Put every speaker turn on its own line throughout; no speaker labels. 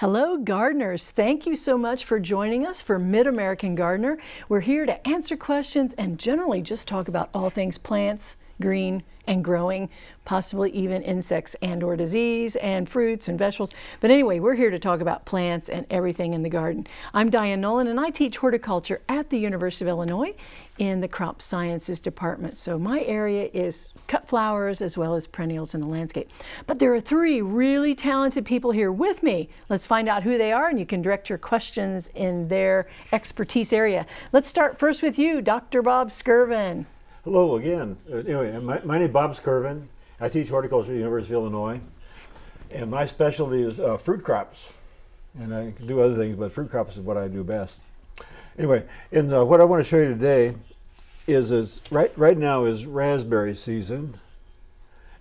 Hello, gardeners. Thank you so much for joining us for Mid-American Gardener. We're here to answer questions and generally just talk about all things plants, green, and growing, possibly even insects and or disease and fruits and vegetables. But anyway, we're here to talk about plants and everything in the garden. I'm Diane Nolan and I teach horticulture at the University of Illinois in the crop sciences department. So my area is cut flowers as well as perennials in the landscape. But there are three really talented people here with me. Let's find out who they are and you can direct your questions in their expertise area. Let's start first with you, Dr. Bob Skirvin.
Hello again. Uh, anyway, my, my, name is Bob Skirvin. I teach horticulture at the University of Illinois. And my specialty is uh, fruit crops. And I can do other things, but fruit crops is what I do best. Anyway, and uh, what I want to show you today is, is right, right now is raspberry season.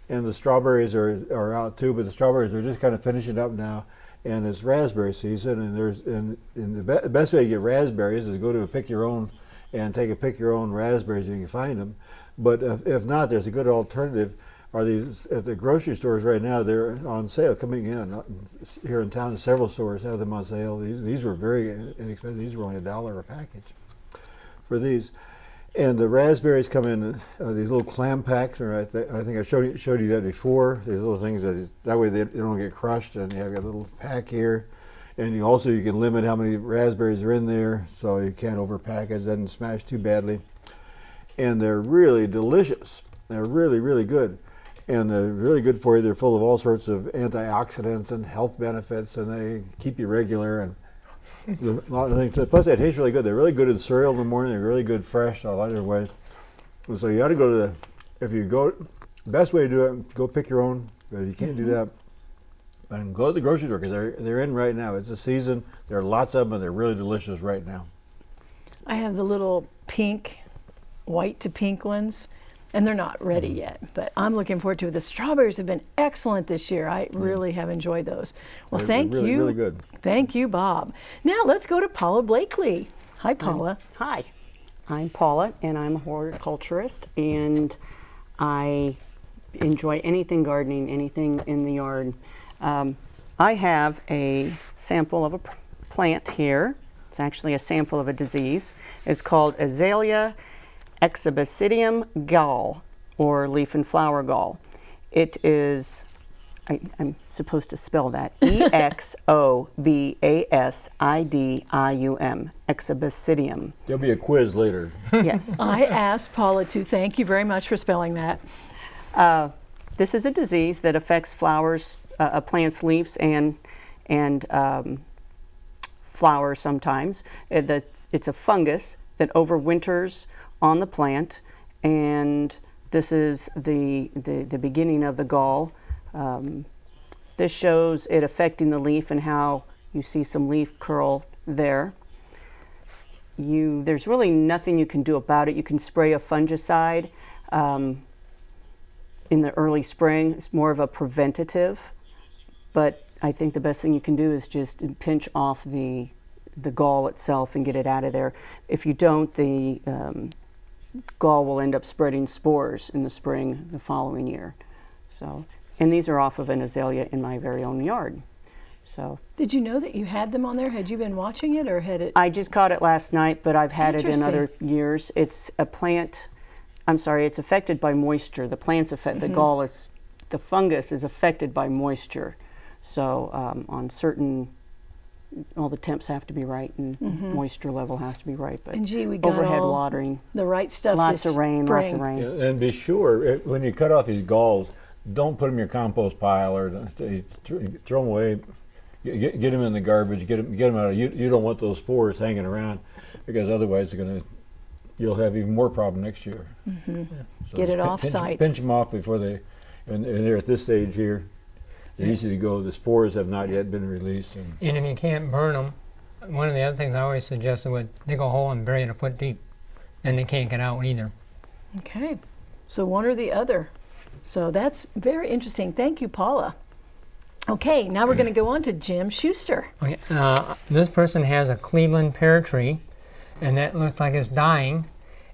And the strawberries are, are out too, but the strawberries are just kind of finishing up now. And it's raspberry season, and there's and, and the, be the best way to get raspberries is to go to pick your own and take a pick your own raspberries if you can find them. But if, if not, there's a good alternative. Are these at the grocery stores right now? They're on sale coming in here in town. Several stores have them on sale. These these were very inexpensive. These were only a dollar a package for these. And the raspberries come in uh, these little clam packs, or I, th I, think I showed you, showed you that before. These little things that that way they, they don't get crushed, and you have a little pack here. And you also you can limit how many raspberries are in there, so you can't overpack it, doesn't smash too badly. And they're really delicious. They're really, really good. And they're really good for you. They're full of all sorts of antioxidants and health benefits, and they keep you regular. And a lot of things. Plus, they taste really good. They're really good in cereal in the morning. They're really good fresh a lot of ways. And so you got to go to the, if you go, best way to do it, go pick your own. But if you can't do that, and go to the grocery store because they're, they're in right now. It's the season. There are lots of them and they're really delicious right now.
I have the little pink, white to pink ones and they're not ready mm. yet, but I'm looking forward to it. The strawberries have been excellent this year. I mm. really have enjoyed those. Well, they're, thank
they're really,
you.
Really good.
Thank you, Bob. Now let's go to Paula Blakely. Hi, Paula.
Hi, I'm Paula, and I'm a horticulturist, and I enjoy anything gardening, anything in the yard. Um, I have a sample of a plant here. It's actually a sample of a disease. It's called Azalea exobasidium gall, or leaf and flower gall. It is, I, am supposed to spell that, E-X-O-B-A-S-I-D-I-U-M, exobasidium.
There'll be a quiz later.
Yes.
I asked Paula to thank you very much for spelling that.
Uh, this is a disease that affects flowers a plant's leaves and, and um, flowers sometimes. Uh, it's a fungus that overwinters on the plant and this is the, the, the beginning of the gall. Um, this shows it affecting the leaf and how you see some leaf curl there. You, there's really nothing you can do about it. You can spray a fungicide um, in the early spring. It's more of a preventative but I think the best thing you can do is just pinch off the, the gall itself and get it out of there. If you don't, the um, gall will end up spreading spores in the spring the following year. So, and these are off of an azalea in my very own yard. So.
Did you know that you had them on there? Had you been watching it or had it?
I just caught it last night, but I've had it in other years. It's a plant, I'm sorry, it's affected by moisture. The plant's affected, mm -hmm. the mm-hmm. gall is, the fungus is affected by moisture. So um, on certain, all the temps have to be right and mm -hmm. moisture level has to be right. But
and gee, we got
overhead watering,
the right stuff.
Lots of rain,
spring.
lots of rain.
Yeah, and be sure it, when you cut off these galls, don't put them in your compost pile or throw them away. Get, get them in the garbage. Get them, get them out. Of, you you don't want those spores hanging around because otherwise they're going to you'll have even more problem next year.
Mm -hmm. yeah. so Get it off
pinch,
site.
Pinch them off before they, and, and they're at this stage here. They're easy to go. The spores have not yet been released. And,
and if you can't burn them, one of the other things I always suggested would dig a hole and bury it a foot deep. And they can't get out either.
Okay. So one or the other. So that's very interesting. Thank you, Paula. Okay, now we're going to go on to Jim Schuster.
Okay, uh, this person has a Cleveland pear tree, and that looks like it's dying.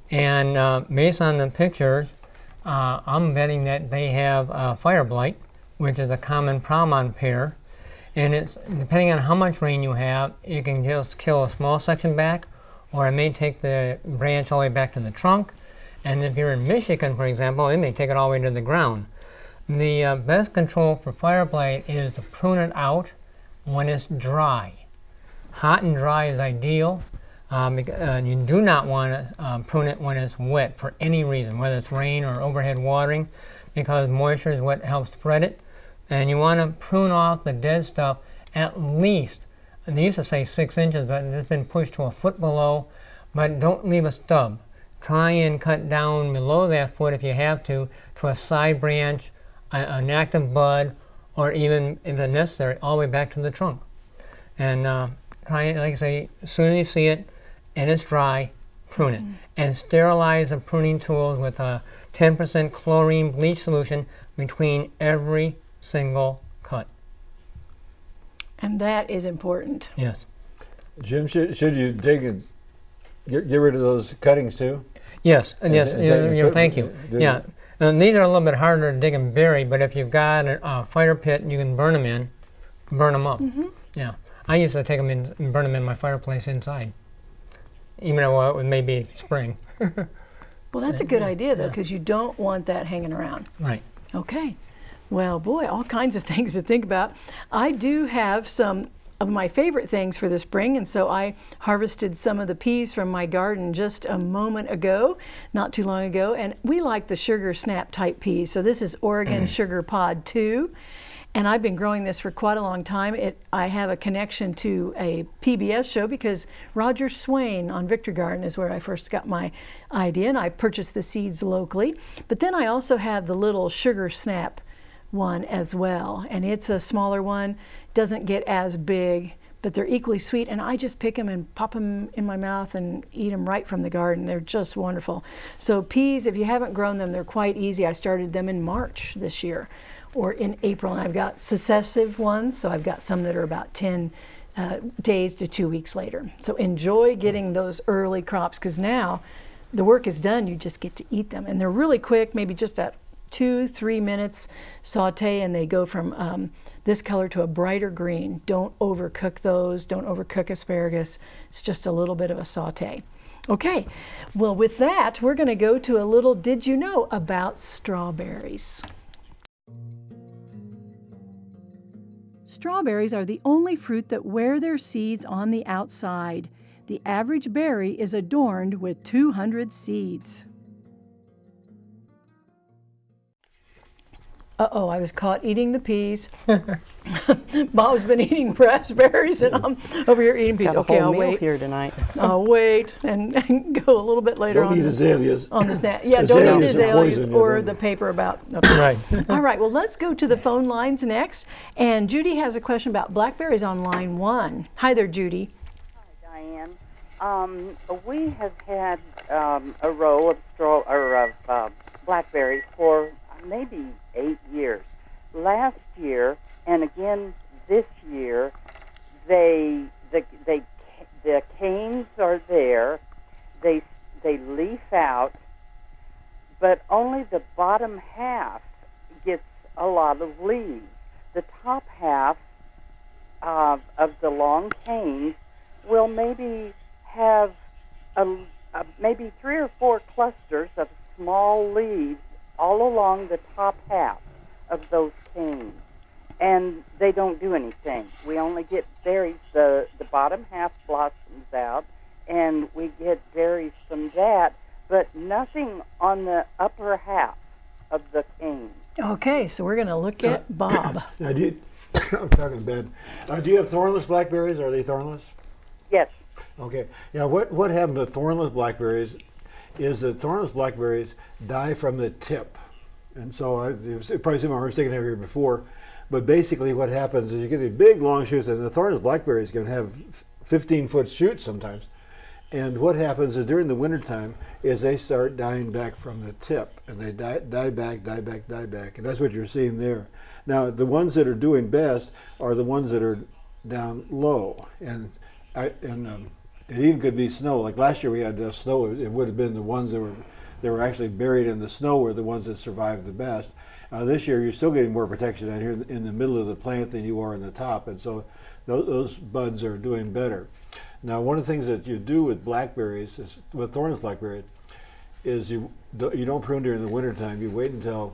And uh, based on the pictures, uh, I'm betting that they have fire blight which is a common problem on pear. And it's depending on how much rain you have, it can just kill a small section back, or it may take the branch all the way back to the trunk. And if you're in Michigan, for example, it may take it all the way to the ground. The uh, best control for fire blight is to prune it out when it's dry. Hot and dry is ideal. Um, uh, you do not want to um, prune it when it's wet for any reason, whether it's rain or overhead watering, because moisture is what helps spread it. And you want to prune off the dead stuff at least, and they used to say six inches, but it's been pushed to a foot below. But don't leave a stub. Try and cut down below that foot if you have to, to a side branch, a, an active bud, or even, if necessary, all the way back to the trunk. And uh, try it, like I say, as soon as you see it and it's dry, prune it. And sterilize the pruning tools with a 10% chlorine bleach solution between every single cut.
And that is important.
Yes.
Jim, should, should you dig and get, get rid of those cuttings too?
Yes, and yes,
and
yeah,
that you
thank you.
did-
Yeah, and these are a little bit harder to dig and bury, but if you've got a, a fire pit and you can burn them in, burn them up. Mm-hmm. Yeah, I used to take them in and burn them in my fireplace inside, even though it may be spring.
Well, that's a good idea though, because you don't want that hanging around.
Right.
Okay. Well, boy, all kinds of things to think about. I do have some of my favorite things for the spring, and so I harvested some of the peas from my garden just a moment ago, not too long ago, and we like the sugar snap type peas. So this is Oregon mm. Sugar Pod 2. And I've been growing this for quite a long time. It, I have a connection to a PBS show because Roger Swain on Victory Garden is where I first got my idea, and I purchased the seeds locally. But then I also have the little sugar snap one as well, and it's a smaller one, doesn't get as big, but they're equally sweet. And I just pick them and pop them in my mouth and eat them right from the garden. They're just wonderful. So peas, if you haven't grown them, they're quite easy. I started them in March this year or in April. And I've got successive ones, so I've got some that are about 10 uh, days to two weeks later. So enjoy getting those early crops because now the work is done. You just get to eat them. And they're really quick, maybe just a two, three minutes saute, and they go from um, this color to a brighter green. Don't overcook those, don't overcook asparagus. It's just a little bit of a saute. Okay, well, with that, we're going to go to a little Did You Know about strawberries? Strawberries are the only fruit that wear their seeds on the outside. The average berry is adorned with 200 seeds. Uh oh, I was caught eating the peas. Bob's been eating raspberries and I'm over here eating peas.
Got a
okay,
whole
I'll
meal
wait.
here tonight.
I'll wait and, and go a little bit later
Don't
on.
eat
the-
azaleas.
on the snack. Yeah, don't eat
Azaleas are
azaleas
poison,
or
yeah,
the paper about. okay.
Right.
All right, well, let's go to the phone lines next. And Judy has a question about blackberries on line one. Hi there, Judy.
Hi, Diane. Um, we have had um, a row of straw or of uh, blackberries for maybe eight years. Last year and again this year, they the they the canes are there. They they leaf out, but only the bottom half gets a lot of leaves. The top half uh, of the long canes will maybe have a, a, maybe three or four clusters of small leaves all along the top half of those canes. And they don't do anything. We only get berries. The, the bottom half blossoms out, and we get berries from that, but nothing on the upper half of the cane.
Okay, so we're going to look at Bob.
I did. I'm talking bad. Uh, do you have thornless blackberries? Are they thornless?
Yes.
Okay. Yeah. What what happens to thornless blackberries is that thornless blackberries die from the tip, and so I, you've probably seen my mistake here before. But basically, what happens is you get these big long shoots, and the thornless blackberries to have 15 foot shoots sometimes. And what happens is during the wintertime is they start dying back from the tip, and they die, die back, die back, die back, and that's what you're seeing there. Now, the ones that are doing best are the ones that are down low, and I, and um, it even could be snow. Like last year, we had uh, snow. It would have been the ones that were that were actually buried in the snow were the ones that survived the best. Uh, this year, you're still getting more protection out here in, the middle of the plant than you are in the top, and so those, those buds are doing better. Now, one of the things that you do with blackberries, is, with thorns blackberries, is you you don't prune during the wintertime. You wait until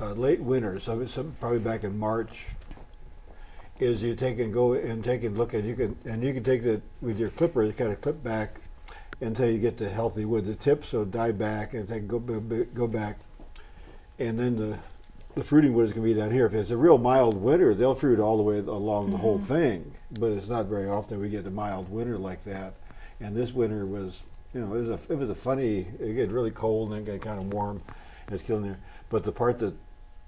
uh, late winter, so, so probably back in March. Is you take and go and take and look at you can and you can take the with your clipper, you kind of clip back until you get to healthy wood. The tips so die back and then go go back, and then the the fruiting wood is going to be down here. If it's a real mild winter, they'll fruit all the way along the whole mm-hmm. thing. But it's not very often we get a mild winter like that. And this winter was, you know, it was a it was a funny. It get really cold and then got kind of warm. and It's killing there. But the part that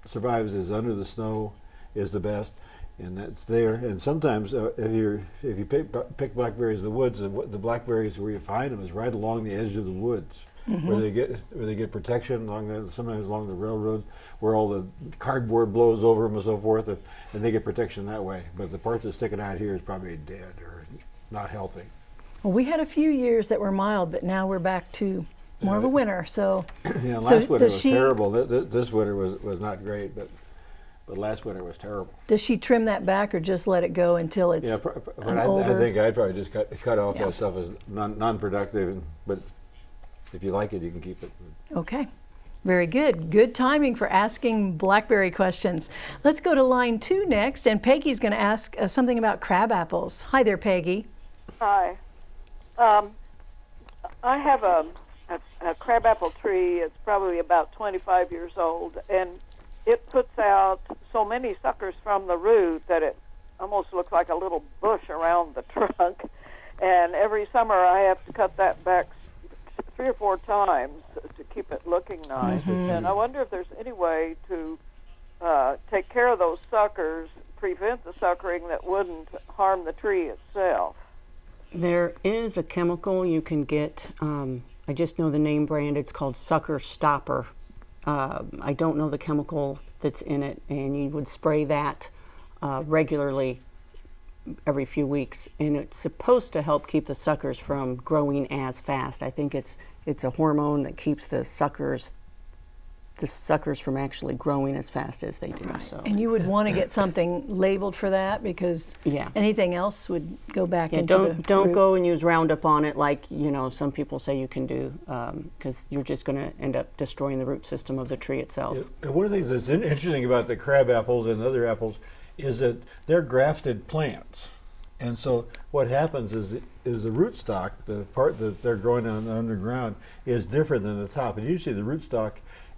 survives is under the snow is the best, and that's there. And sometimes uh, if you if you pick, pick blackberries in the woods, the, the blackberries where you find them is right along the edge of the woods, where they get where they get protection along that. Sometimes along the railroad, where all the cardboard blows over them and so forth, and, and they get protection that way. But the part that's sticking out here is probably dead or not healthy.
Well, we had a few years that were mild, but now we're back to more of a winter. So,
Yeah,
So
last winter was
she-
terrible. Th- th- This winter was, was not great, but but last winter was terrible.
does she trim that back or just let it go until it's
Yeah, pr- pr- but
an
I, I think I'd probably just cut, cut off
Yeah.
that stuff as non, non-productive, and- but if you like it, you can keep it.
Okay. Very good. Good timing for asking blackberry questions. Let's go to line two next, and Peggy's going to ask uh, something about crab apples. Hi there, Peggy.
Hi. Um, I have a, a, a crabapple tree. It's probably about 25 years old, and it puts out so many suckers from the root that it almost looks like a little bush around the trunk. And every summer I have to cut that back three or four times to keep it looking nice. And I wonder if there's any way to uh, take care of those suckers, prevent the suckering that wouldn't harm the tree itself.
There is a chemical you can get. Um, I just know the name brand. It's called Sucker Stopper. Uh, I don't know the chemical that's in it, and you would spray that uh, regularly every few weeks, and it's supposed to help keep the suckers from growing as fast. I think it's it's a hormone that keeps the suckers the suckers from actually growing as fast as they do. So
And you would want to get something labeled for that because
Yeah.
anything else would go back
Yeah,
into
don't
the
don't
root.
go and use Roundup on it like you know some people say you can do um, because you're just going to end up destroying the root system of the tree itself.
And one of the things that's in- interesting about the crab apples and other apples is that they're grafted plants, and so what happens is is the rootstock, the part that they're growing on underground, is different than the top. And usually the rootstock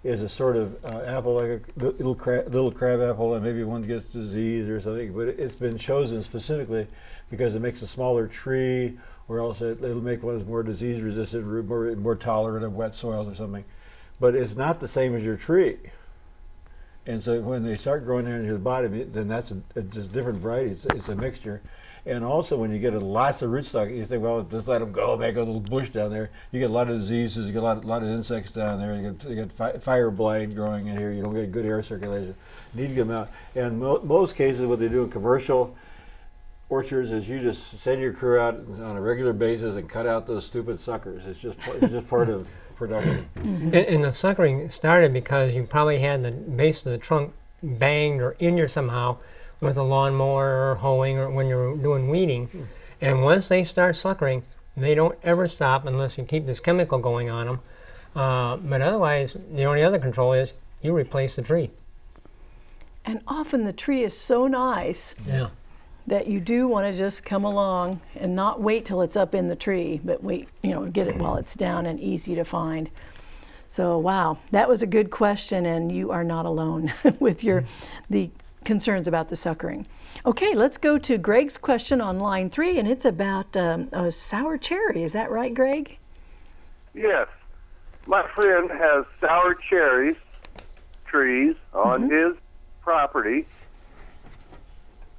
is a sort of uh, apple, like a little crab, little crab apple, and maybe one gets disease or something. But it's been chosen specifically because it makes a smaller tree, or else it, it'll make ones more disease resistant, more more tolerant of wet soils or something. But it's not the same as your tree. And so when they start growing there into the bottom, then that's a, just different varieties. It's, it's a mixture. And also when you get a lots of rootstock, you think, well, just let them go, make a little bush down there. You get a lot of diseases, you get a lot, lot of insects down there. You get, you get fi- fire blight growing in here. You don't get good air circulation. You need to get them out. And mo- most cases, what they do in commercial orchards is you just send your crew out on a regular basis and cut out those stupid suckers. It's just, it's just part of production. Mm-hmm.
And, and the suckering started because you probably had the base of the trunk banged or injured somehow with a lawnmower or hoeing or when you're doing weeding. And once they start suckering, they don't ever stop unless you keep this chemical going on them. Uh, but otherwise, the only other control is you replace the tree.
And often the tree is so nice
Yeah.
that you do want to just come along and not wait till it's up in the tree, but wait, you know, get it while it's down and easy to find. So, wow, that was a good question, and you are not alone with your the concerns about the suckering. Okay, let's go to Greg's question on line three, and it's about um, a sour cherry. Is that right, Greg?
Yes. My friend has sour cherries trees on his property,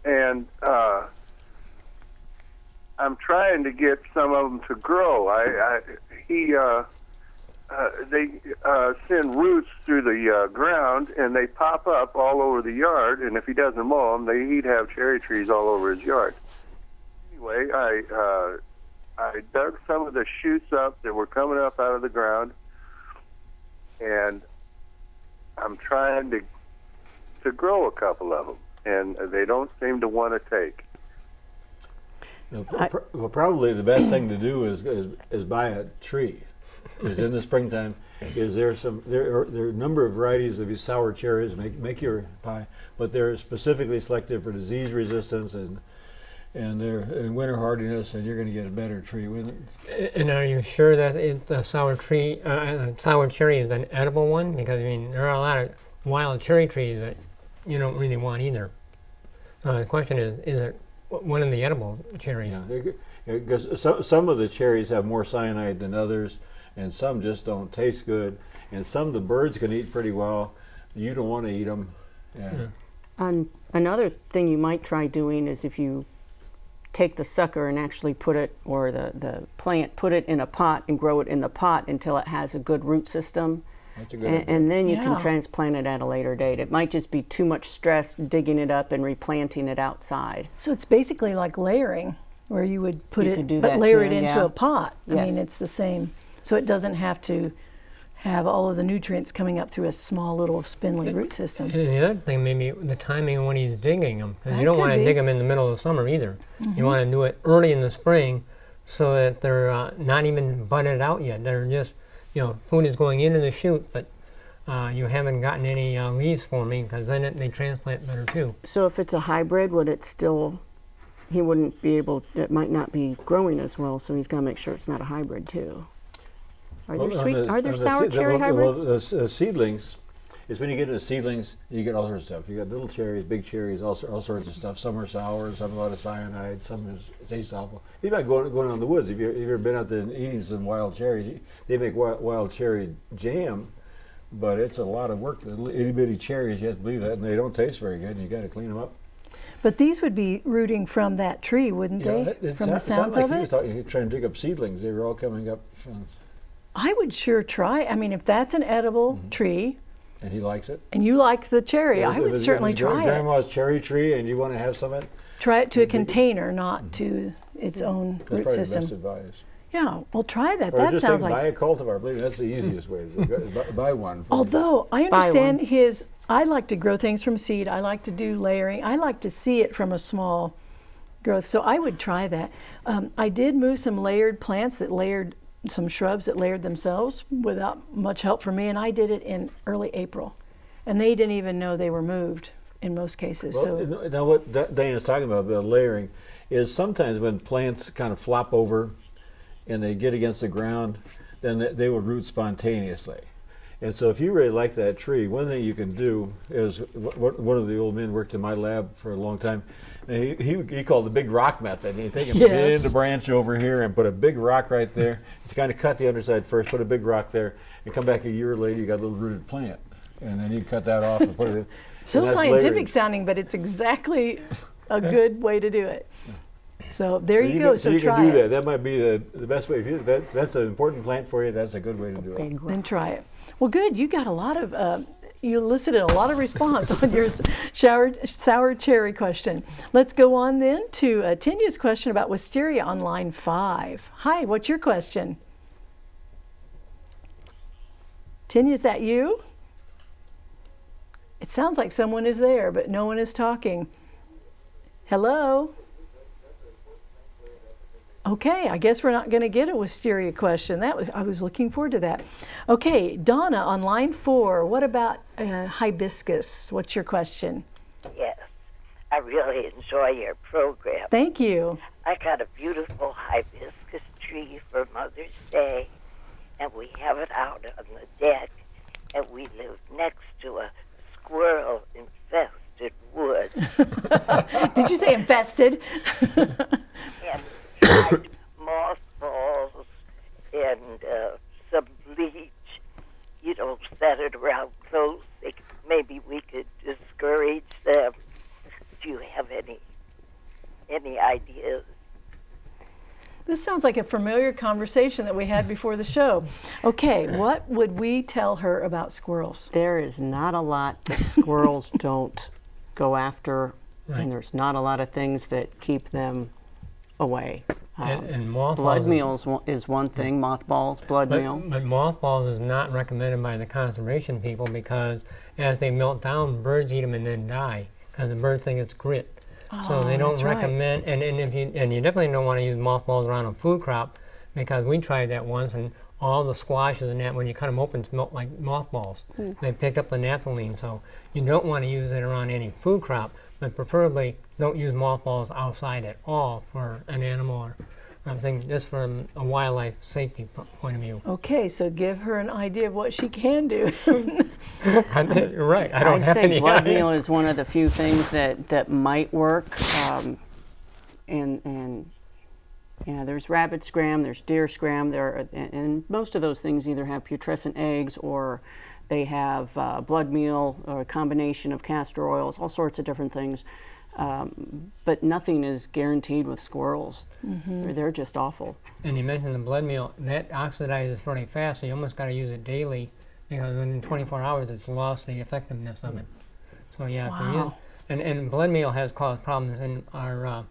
and uh, I'm trying to get some of them to grow. I, I he uh, uh, they uh, send roots through the uh, ground, and they pop up all over the yard. And if he doesn't mow them, they, he'd have cherry trees all over his yard. Anyway, I uh, I dug some of the shoots up that were coming up out of the ground, and I'm trying to to grow a couple of them, and they don't seem to want to take.
No, pr- well, probably the best thing to do is, is, is buy a tree. Is in the springtime, is there some there are there are a number of varieties of these sour cherries make make your pie, but they're specifically selected for disease resistance and and they're and winter hardiness, and you're going to get a better tree. When,
And are you sure that it, the sour tree, uh, uh, sour cherry is an edible one? Because I mean, there are a lot of wild cherry trees that you don't really want either. Uh, the question is, is it one of the edible cherries?
yeah, because some some of the cherries have more cyanide than others, and some just don't taste good, and some the birds can eat pretty well. You don't want to eat them. Yeah.
Um, another thing you might try doing is if you take the sucker and actually put it, or the, the plant, put it in a pot and grow it in the pot until it has a good root system.
That's a good
And,
idea.
and then you
Yeah.
can transplant it at a later date. It might just be too much stress digging it up and replanting it outside.
So it's basically like layering, where you would put
You
it,
do
but
that
layer
too,
it into
yeah.
a pot. I mean, it's the same. So it doesn't have to have all of the nutrients coming up through a small little spindly root system.
And the other thing, maybe the timing of when he's digging them. You don't want to
be.
dig them in the middle of the summer either. You want to do it early in the spring so that they're uh, not even budded out yet. They're just, you know, food is going into the shoot, but uh, you haven't gotten any uh, leaves forming because then it, they transplant better too.
So if it's a hybrid, would it still, he wouldn't be able, it might not be growing as well, so he's got to make sure it's not a hybrid too. Are there
Well, on
sweet,
the-
are there sour
the-
cherry
well,
hybrids?
Well, the uh, seedlings is when you get into seedlings, you get all sorts of stuff. You got little cherries, big cherries, all, all sorts of stuff. Some are sour, some have a lot of cyanide, some is taste awful. You might go going out in the woods. If, you have you ever been out there and eating some wild cherries, they make wild, wild cherry jam, but it's a lot of work. The little itty bitty cherries, you have to believe that, and they don't taste very good. And you got to clean them up.
But these would be rooting from that tree, wouldn't
Yeah,
they?
it
from the sounds
like
of
he
it?
was talking, he was trying to dig up seedlings. They were all coming up, from,
I would sure try. I mean, if that's an edible
Mm-hmm.
tree
and he likes it.
and you like the cherry,
If
I would
it's-
certainly
it's gra-
try it.
Grandma's cherry tree, and you want to have some of it.
Try it to a container, not to its own
That's
root
probably the
system.
best advice.
Yeah, well, try that.
Or
that
just
sounds
take, buy a cultivar. I believe that's the easiest way. Is to go- buy, buy one. for-
Although I understand
one.
his, I like to grow things from seed. I like to do layering. I like to see it from a small growth. So I would try that. Um, I did move some layered plants that layered some shrubs that layered themselves without much help from me, and I did it in early April, and they didn't even know they were moved in most cases.
Well,
so
now what Da- is talking about, the layering, is sometimes when plants kind of flop over and they get against the ground, then they, they will root spontaneously. And so if you really like that tree, one thing you can do is, one of the old men worked in my lab for a long time, he, he, he called the big rock method. And you take a
Yes.
bend branch over here and put a big rock right there. You kind of cut the underside first, put a big rock there, and come back a year later, you got a little rooted plant. And then you cut that off and put it in.
so scientific
layering.
sounding, but it's exactly a good way to do it. So there
So
you,
you
go.
Can,
so
you
try
can do
it.
that. That might be the, the best way. If you, that, that's an important plant for you, that's a good way to do it.
Big
Then try it. Well, good. You got a lot of, uh, you elicited a lot of response on your shower, sour cherry question. Let's go on then to uh, Tinya's question about wisteria on line five. Hi, what's your question? Tinya, is that you? It sounds like someone is there, but no one is talking. Hello? Okay, I guess we're not going to get a wisteria question. That was I was looking forward to that. Okay, Donna on line four. What about uh, hibiscus? What's your question?
Yes, I really enjoy your program.
Thank you.
I got a beautiful hibiscus tree for Mother's Day, and we have it out on the deck, and we live next to a squirrel infested wood.
Did you say infested?
and tried mothballs and uh, some bleach. You don't set it around close. They, maybe we could discourage them. Do you have any any ideas?
This sounds like a familiar conversation that we had before the show. Okay, what would we tell her about squirrels?
There is not a lot that squirrels don't go after,
Right.
and there's not a lot of things that keep them away.
And,
Um,
and mothballs.
blood
is-
meal is one, thing, mothballs, blood
But,
meal.
but mothballs is not recommended by the conservation people because as they melt down, birds eat them and then die because the birds think it's grit. Oh, so they don't
that's right.
recommend, and, and if you and you definitely don't want to use mothballs around a food crop because we tried that once and all the squashes and that when you cut them open smelt like mothballs. They picked up the naphthalene, so you don't want to use it around any food crop, but preferably don't use mothballs outside at all for an animal or something, just from a wildlife safety point of view.
Okay, so give her an idea of what she can do.
You're right. I don't
I'd
have
say
any
blood
idea.
meal is one of the few things that, that might work. Um, and, and yeah, there's rabbit scram, there's deer scram, there, are- and, and most of those things either have putrescent eggs or they have uh, blood meal or a combination of castor oils, all sorts of different things. Um, but nothing is guaranteed with squirrels. They're, they're just awful.
And you mentioned the blood meal. That oxidizes really fast, so you almost got to use it daily because within 24 hours it's lost the effectiveness of it. So yeah, if you and and blood meal has caused problems in our uh,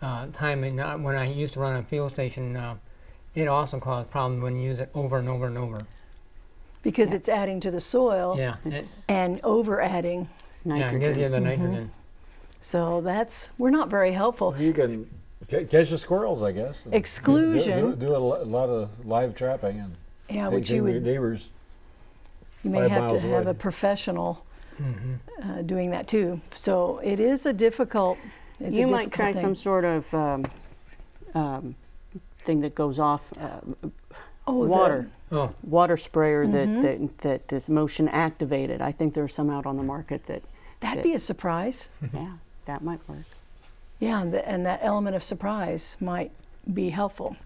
uh, time. In, uh, when I used to run a fuel station, uh, it also caused problems when you use it over and over and over.
Because it's adding to the soil
Yeah,
It's
and over adding.
yeah, it
nitrogen.
gives you the
Mm-hmm.
nitrogen.
So that's, we're not very helpful.
You can ca- catch the squirrels, I guess. and do- do-
Exclusion.
Do, do a lo- lot of live trapping and
Yeah,
take,
which
take
you
your
would,
neighbors.
you may
five
have to
miles
have
away.
a professional
Mm-hmm.
uh, doing that too. So it is a difficult, it's a
you might
difficult
try
thing.
some sort of um, um, thing that goes off uh,
Oh,
water.
Oh,
water sprayer
Mm-hmm.
that, that that is motion activated. I think there's some out on the market that
That'd be a surprise.
yeah that might work.
Yeah, and, the, and that element of surprise might be helpful.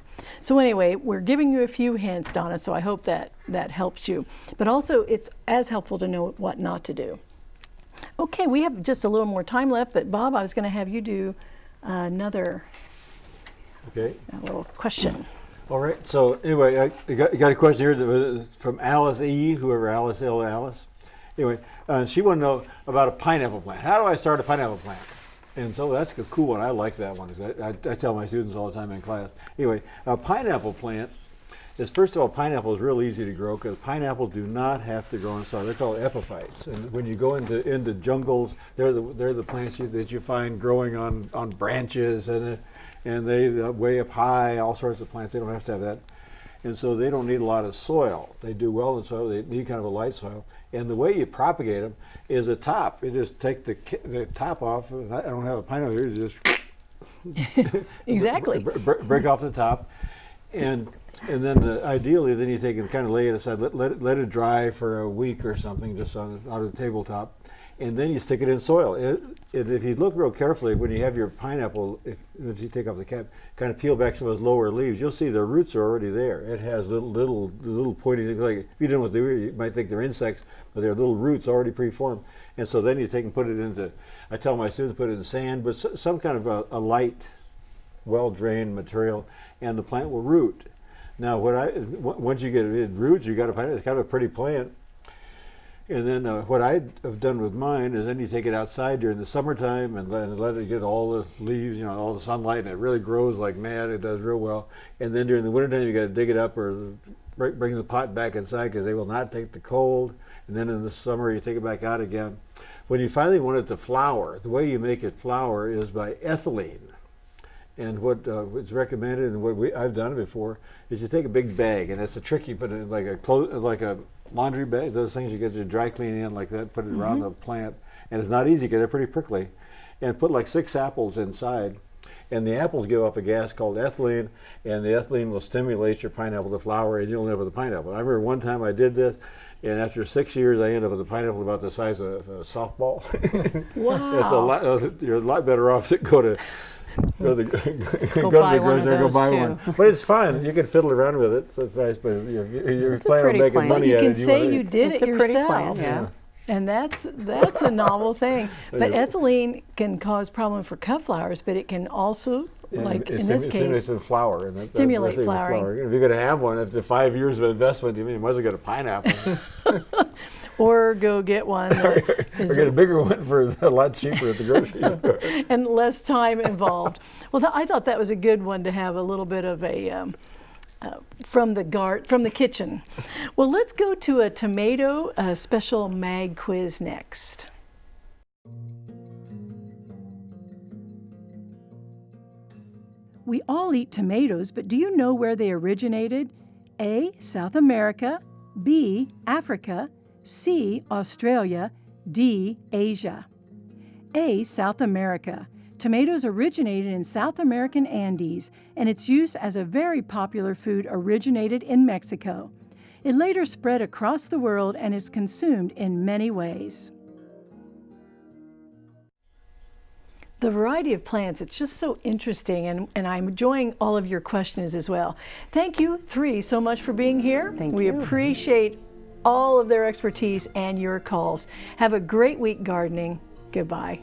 So anyway, we're giving you a few hints, Donna. So I hope that that helps you. But also, it's as helpful to know what not to do. Okay, we have just a little more time left. But Bob, I was going to have you do another
Okay.
little question.
All right. So anyway, I got, I got a question here from Alice E. Whoever Alice L. Alice. Anyway, uh, she wanted to know about a pineapple plant. How do I start a pineapple plant? And so that's a cool one. I like that one. I, I, I tell my students all the time in class. Anyway, a pineapple plant is first of all, pineapple is real easy to grow because pineapples do not have to grow in soil. They're called epiphytes. And when you go into into jungles, they're the they're the plants you, that you find growing on on branches and uh, and they uh, way up high. All sorts of plants. They don't have to have that. And so they don't need a lot of soil. They do well in soil. They need kind of a light soil. And the way you propagate them is a top. You just take the the top off. I don't have a pineapple here. You just
Exactly.
br- br- break off the top, and and then uh, ideally, then you take and kind of lay it aside, let, let it let it dry for a week or something, just on on the tabletop, and then you stick it in soil. It, if you look real carefully, when you have your pineapple, if, if you take off the cap, kind of peel back some of those lower leaves, you'll see the roots are already there. It has little little little pointy things like if you don't know what they are, you might think they're insects, but they're little roots already preformed. And so then you take and put it into. I tell my students put it in sand, but some kind of a, a light well drained material, and the plant will root. Now, what I once you get it roots, you got a plant. It's kind of a pretty plant. And then uh, what I have done with mine is then you take it outside during the summertime and let, let it get all the leaves, you know, all the sunlight, and it really grows like mad. It does real well. And then during the wintertime, you got to dig it up or bring, the pot back inside because they will not take the cold. And then in the summer, you take it back out again. When you finally want it to flower, the way you make it flower is by ethylene. And what uh, what's recommended, and what we, I've done before, is you take a big bag, and it's a trick. You put it like a clo- like a laundry bag, those things you get your dry clean in like that. Put it around mm-hmm. the plant, and it's not easy because they're pretty prickly. And put like six apples inside, and the apples give off a gas called ethylene, and the ethylene will stimulate your pineapple to flower, and you'll end up with a pineapple. I remember one time I did this, and after six years, I ended up with a pineapple about the size of a softball.
Wow.
It's a lot. You're a lot better off to go to go to the, go
buy
to the grocery store, go buy
too.
one. But it's fun. You can fiddle around with it. So it's nice. But you're, you're
It's a
planning on
pretty
making
plant.
money
you
at
can
it.
say
wanna-
you did
it's
it
a pretty
yourself.
plant, yeah.
And that's that's a novel thing. But ethylene can cause problem for cut flowers, but it can also,
and
like in this case,
the flower. And that- that-
stimulate
that's the thing with
flowering.
flower. If you're going to have one, after five years of investment, you mean you might as well get a pineapple.
or go get one
Or get a bigger one for a lot cheaper at the grocery store.
and less time involved. well, th- I thought that was a good one to have a little bit of a um, uh, from the guard from the kitchen. Well, let's go to a tomato uh, special mag quiz next. We all eat tomatoes, but do you know where they originated? A. South America, B. Africa, C. Australia, D. Asia. A. South America. Tomatoes originated in South American Andes, and its use as a very popular food originated in Mexico. It later spread across the world and is consumed in many ways. The variety of plants, it's just so interesting, and, and I'm enjoying all of your questions as well. Thank you, three, so much for being here.
Thank
we
you.
appreciate all of their expertise and your calls. Have a great week gardening. Goodbye.